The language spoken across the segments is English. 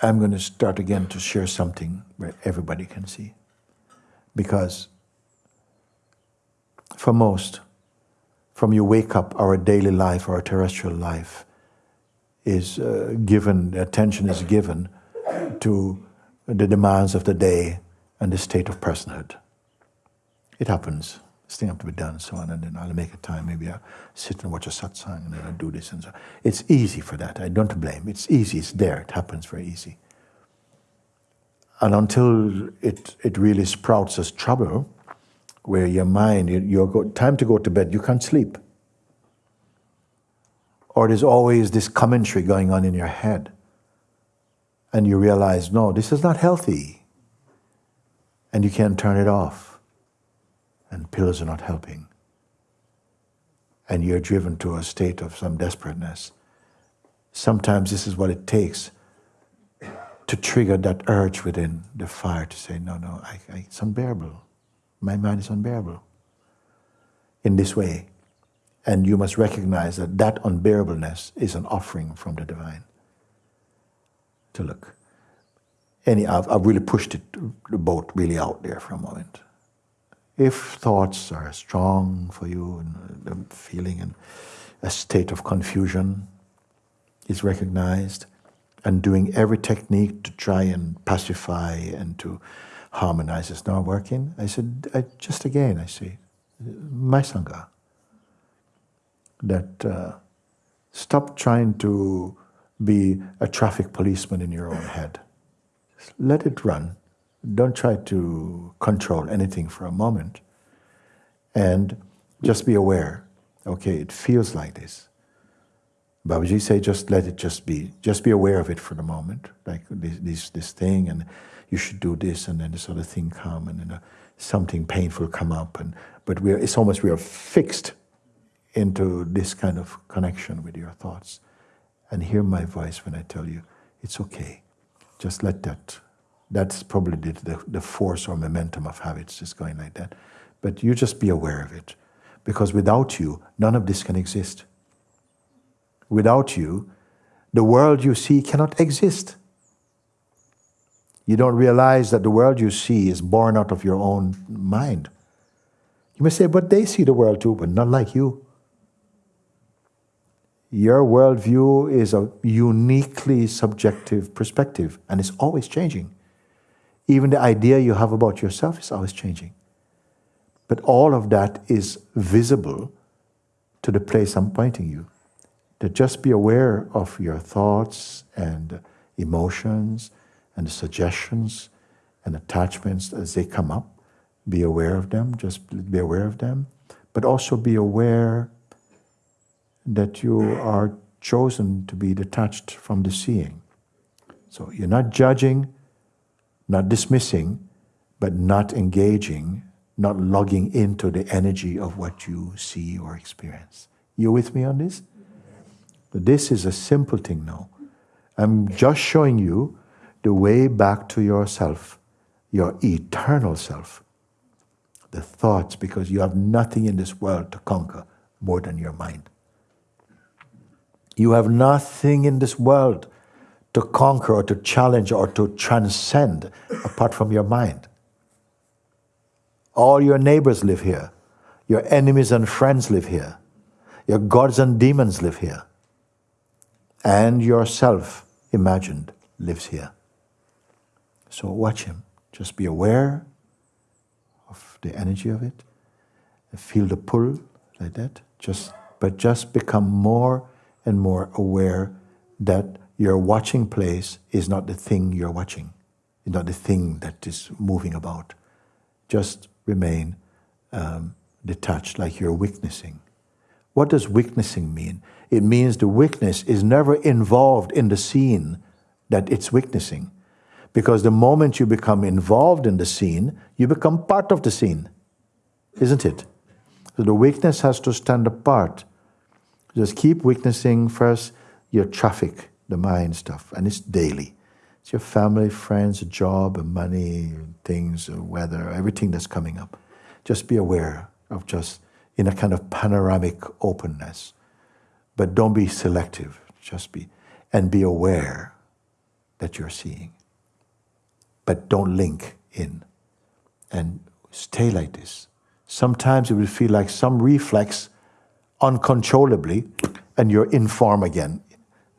I'm going to start again to share something where everybody can see. Because for most, from you wake up, our daily life, our terrestrial life, is uh, given, attention is given to the demands of the day and the state of personhood. It happens. Thing have to be done and so on, and then I'll make a time. Maybe I'll sit and watch a satsang, and then I'll do this and so. It's easy for that. I don't blame. It's easy. It's there. It happens very easy. And until it it really sprouts as trouble, where your mind, you're go, time to go to bed, you can't sleep. Or there's always this commentary going on in your head. And you realize, no, this is not healthy. And you can't turn it off and pills are not helping, and you're driven to a state of some desperateness, sometimes this is what it takes to trigger that urge within the fire to say, no, no, I, I, it's unbearable. My mind is unbearable in this way. And you must recognize that that unbearableness is an offering from the divine. To look. Any, I've, I've really pushed it, the boat really out there for a moment if thoughts are strong for you and feeling and a state of confusion is recognized and doing every technique to try and pacify and to harmonize is not working, I said, I, just again, I say, my Sangha, that uh, stop trying to be a traffic policeman in your own head. Just let it run don't try to control anything for a moment. And just be aware. Okay, it feels like this. Babaji say, just let it just be. Just be aware of it for the moment, like this, this, this thing, and you should do this, and then this other thing come, and then uh, something painful come up, and but we're it's almost we are fixed into this kind of connection with your thoughts, and hear my voice when I tell you it's okay. Just let that that's probably the, the, the, force or momentum of habits just going like that. But you just be aware of it. Because without you, none of this can exist. Without you, the world you see cannot exist. You don't realize that the world you see is born out of your own mind. You may say, but they see the world too, but not like you. Your worldview is a uniquely subjective perspective, and it's always changing. Even the idea you have about yourself is always changing. But all of that is visible to the place I'm pointing you. To just be aware of your thoughts and emotions and the suggestions and attachments as they come up. Be aware of them, just be aware of them. But also be aware that you are chosen to be detached from the seeing. So you're not judging, not dismissing, but not engaging, not logging into the energy of what you see or experience. You with me on this? This is a simple thing now. I'm just showing you the way back to yourself, your eternal self. The thoughts, because you have nothing in this world to conquer more than your mind. You have nothing in this world to conquer or to challenge or to transcend apart from your mind. All your neighbors live here. Your enemies and friends live here. Your gods and demons live here. And yourself, imagined, lives here. So watch him. Just be aware of the energy of it. Feel the pull like that. Just, but just become more and more aware that your watching place is not the thing you're watching, it's not the thing that is moving about. Just remain um, detached, like you're witnessing. What does witnessing mean? It means the witness is never involved in the scene that it's witnessing. Because the moment you become involved in the scene, you become part of the scene, isn't it? So the witness has to stand apart. Just keep witnessing first your traffic, the mind stuff, and it's daily. It's your family, friends, job, money, things, uh, weather, everything that's coming up. Just be aware of just in a kind of panoramic openness. But don't be selective. Just be, and be aware that you're seeing. But don't link in and stay like this. Sometimes it will feel like some reflex uncontrollably, and you're in form again,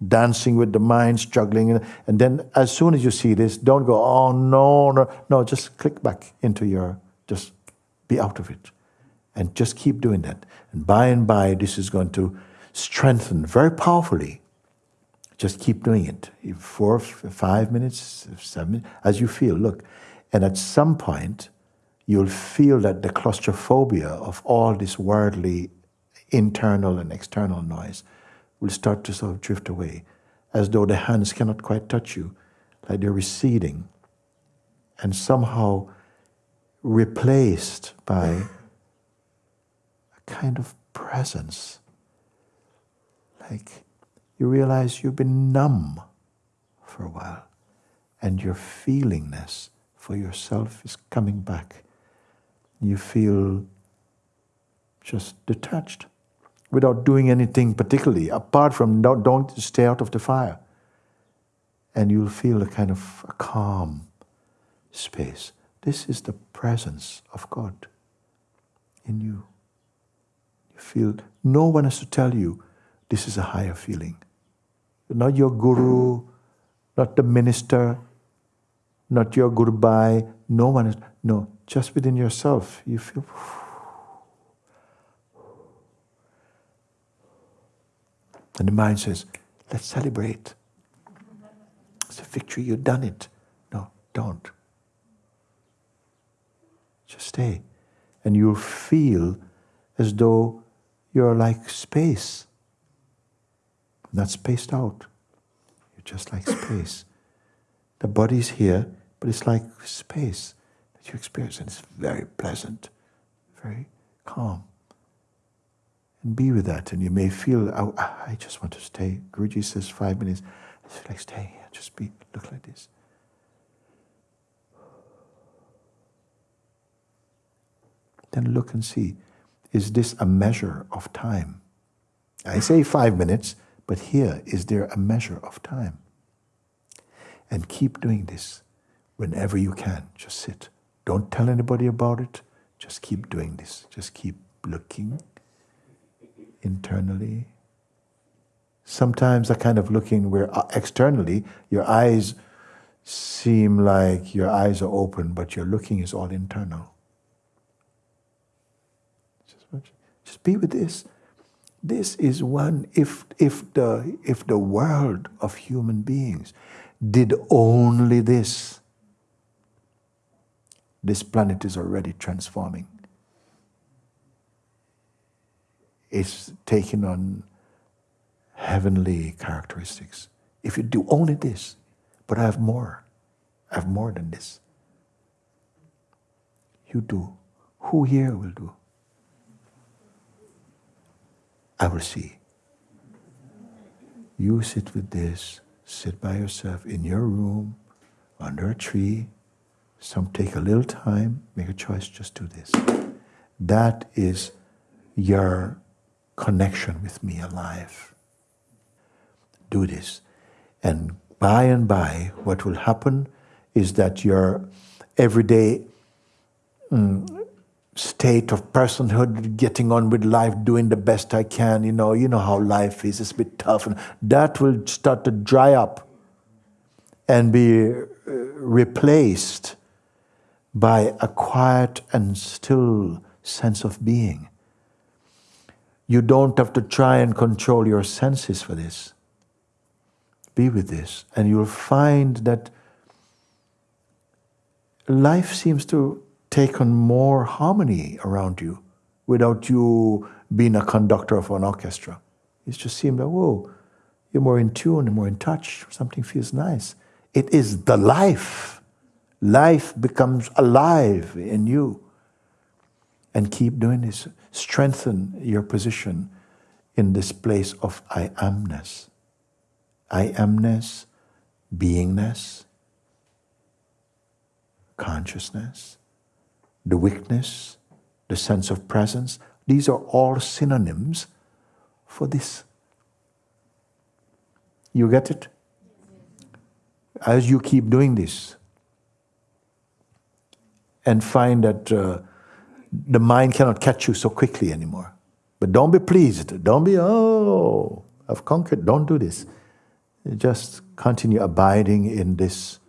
dancing with the mind, struggling. And then as soon as you see this, don't go, oh no, no, no, just click back into your, just be out of it. And just keep doing that. And by and by, this is going to strengthen very powerfully. Just keep doing it. Four, five minutes, seven minutes, as you feel. Look. And at some point, you'll feel that the claustrophobia of all this worldly internal and external noise will start to sort of drift away, as though the hands cannot quite touch you, like they're receding and somehow replaced by a kind of presence. Like you realize you've been numb for a while and your feelingness for yourself is coming back. You feel just detached without doing anything particularly, apart from don't, don't stay out of the fire. And you'll feel a kind of a calm space. This is the presence of God in you. You feel no one has to tell you this is a higher feeling. Not your guru, not the minister, not your goodbye. No one is, no, just within yourself, you feel. And the mind says, let's celebrate. It's a victory, you've done it. No, don't. Just stay. And you'll feel as though you're like space, not spaced out. You're just like space. The body's here, but it's like space that you experience, and it's very pleasant, very calm and be with that. And you may feel, oh, ah, I just want to stay. Guruji says five minutes. I feel like stay here. Just be, look like this. Then look and see, is this a measure of time? I say five minutes, but here, is there a measure of time? And keep doing this whenever you can. Just sit. Don't tell anybody about it. Just keep doing this. Just keep looking internally. Sometimes a kind of looking where uh, externally your eyes seem like your eyes are open, but your looking is all internal. Just, just be with this. This is one, if, if, the, if the world of human beings did only this, this planet is already transforming. It's taking on heavenly characteristics. If you do only this, but I have more, I have more than this. You do. Who here will do? I will see. You sit with this, sit by yourself in your room, under a tree. Some take a little time, make a choice, just do this. That is your connection with me alive. Do this. And by and by, what will happen is that your everyday mm, state of personhood, getting on with life, doing the best I can, you know, you know how life is, it's a bit tough, and that will start to dry up and be uh, replaced by a quiet and still sense of being. You don't have to try and control your senses for this. Be with this, and you'll find that life seems to take on more harmony around you without you being a conductor of an orchestra. It just seems like, whoa, you're more in tune, more in touch, something feels nice. It is the life. Life becomes alive in you and keep doing this. Strengthen your position in this place of I amness. I amness, beingness, consciousness, the weakness, the sense of presence. These are all synonyms for this. You get it? as you keep doing this and find that uh, the mind cannot catch you so quickly anymore. But don't be pleased. Don't be, oh, I've conquered. Don't do this. Just continue abiding in this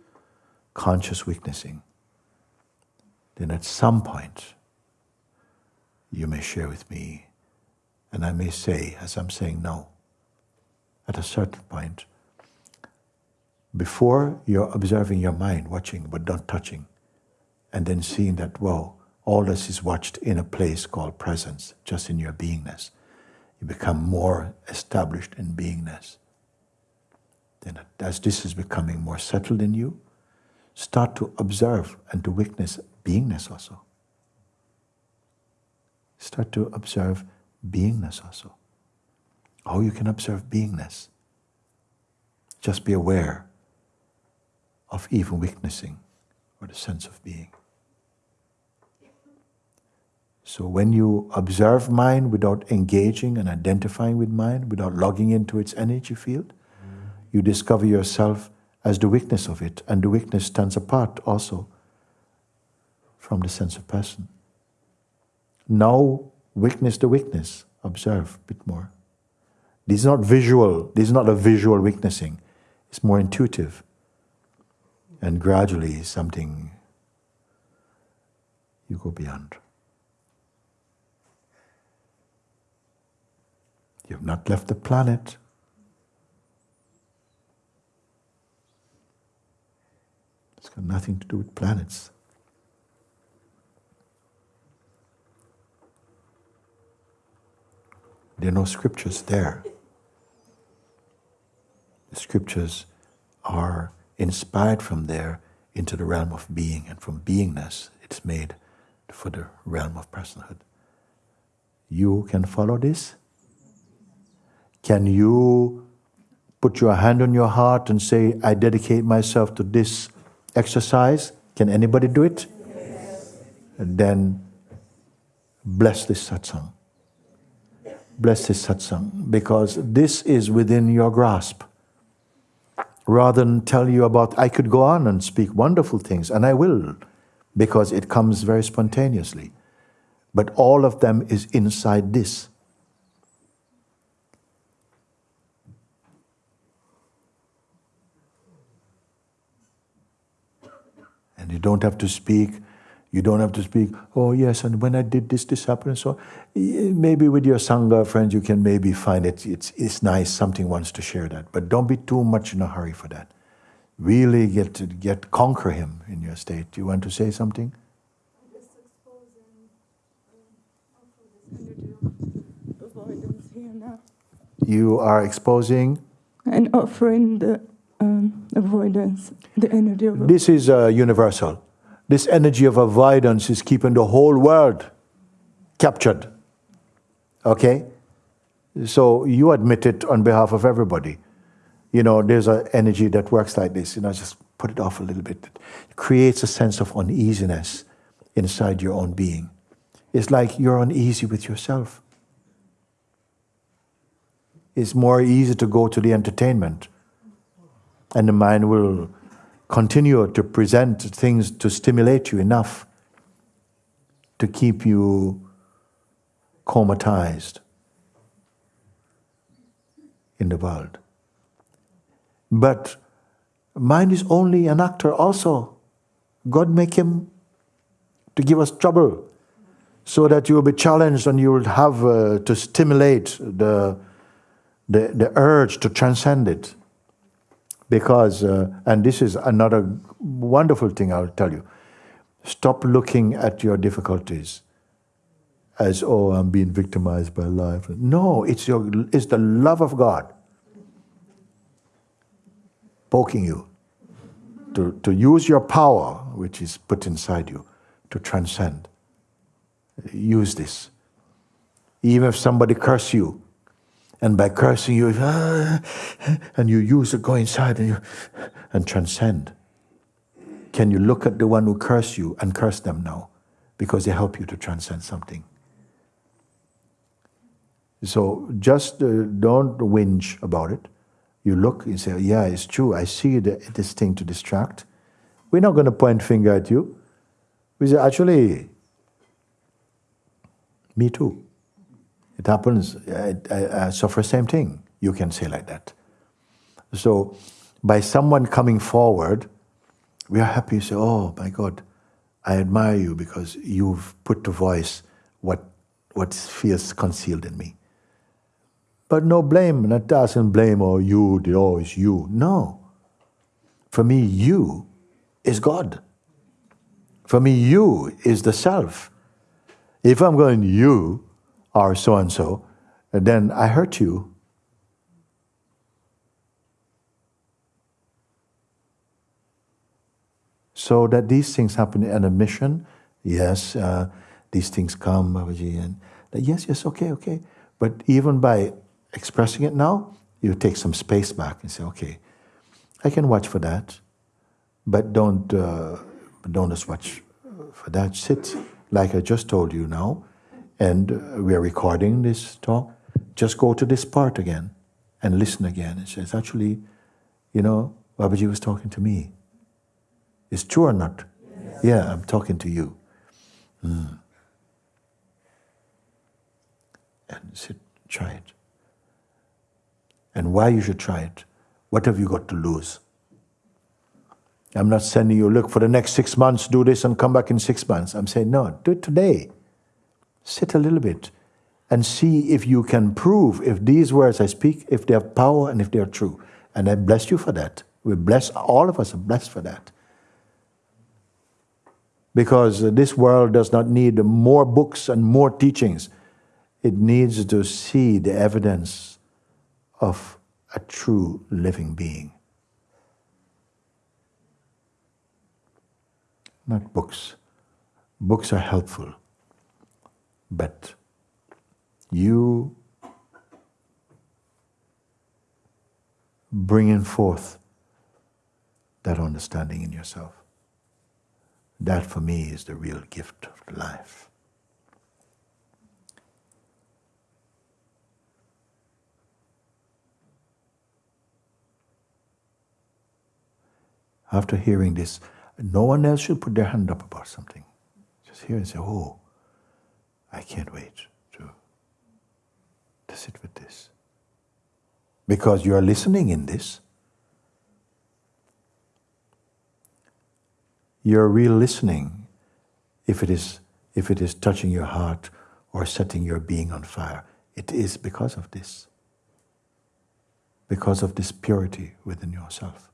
conscious witnessing. Then at some point, you may share with me, and I may say, as I'm saying now, at a certain point, before you're observing your mind, watching but not touching, and then seeing that, whoa, all this is watched in a place called presence, just in your beingness. You become more established in beingness. Then, as this is becoming more settled in you, start to observe and to witness beingness also. Start to observe beingness also. How you can observe beingness. Just be aware of even witnessing or the sense of being. So when you observe mind without engaging and identifying with mind, without logging into its energy field, you discover yourself as the weakness of it, and the weakness stands apart also from the sense of person. Now witness the weakness, observe a bit more. This is not visual, this is not a visual witnessing, it's more intuitive. And gradually something you go beyond. You have not left the planet. It's got nothing to do with planets. There are no scriptures there. The scriptures are inspired from there into the realm of being, and from beingness, it's made for the realm of personhood. You can follow this? Can you put your hand on your heart and say, I dedicate myself to this exercise? Can anybody do it? Yes. Then bless this satsang. Bless this satsang because this is within your grasp. Rather than tell you about, I could go on and speak wonderful things, and I will, because it comes very spontaneously. But all of them is inside this. And you don't have to speak. You don't have to speak, oh yes, and when I did this, this happened, and so maybe with your Sangha friends, you can maybe find it, it's, it's nice, something wants to share that. But don't be too much in a hurry for that. Really get to get conquer him in your state. Do you want to say something? Um, you are exposing and offering the um, avoidance, the energy of This is uh, universal. This energy of avoidance is keeping the whole world captured. Okay? So you admit it on behalf of everybody. You know, there's an energy that works like this. You know, just put it off a little bit. It creates a sense of uneasiness inside your own being. It's like you're uneasy with yourself. It's more easy to go to the entertainment and the mind will continue to present things to stimulate you enough to keep you comatized in the world. But mind is only an actor also. God make him to give us trouble so that you will be challenged and you will have uh, to stimulate the, the, the urge to transcend it because, uh, and this is another wonderful thing I'll tell you stop looking at your difficulties as, oh, I'm being victimized by life. No, it's, your, it's the love of God poking you to, to use your power, which is put inside you, to transcend. Use this. Even if somebody curse you, and by cursing you, ah, and you use it, go inside and, you, and transcend. Can you look at the one who cursed you and curse them now? Because they help you to transcend something. So just uh, don't whinge about it, You look and say, yeah, it's true. I see the, this thing to distract. We're not going to point finger at you. We say, actually, me too. It happens. I, I, I suffer same thing. You can say like that. So, by someone coming forward, we are happy to say, "Oh my God, I admire you because you've put to voice what what feels concealed in me." But no blame, not doesn't blame or oh, you, oh, it's you. No. For me, you is God. For me, you is the self. If I'm going, you are so and so, and then I hurt you. So that these things happen in a mission, yes, uh, these things come, Babaji, and yes, yes, okay, okay. But even by expressing it now, you take some space back and say, okay, I can watch for that, but don't uh, don't just watch for that. Sit like I just told you now, and we are recording this talk. Just go to this part again and listen again. It says, actually, you know, Babaji was talking to me. It's true or not? Yes. Yeah, I'm talking to you. Mm. And sit, try it and why you should try it. What have you got to lose? I'm not sending you, look, for the next six months, do this and come back in six months. I'm saying, no, do it today. Sit a little bit and see if you can prove if these words I speak, if they have power and if they are true. And I bless you for that. We bless, all of us are blessed for that. Because this world does not need more books and more teachings. It needs to see the evidence of a true living being. Not books. Books are helpful, but you bringing forth that understanding in yourself. That for me is the real gift of life. after hearing this, no one else should put their hand up about something. Just hear and say, oh, I can't wait to, sit with this. Because you are listening in this. You're real listening if it is if it is touching your heart or setting your being on fire. It is because of this. Because of this purity within yourself.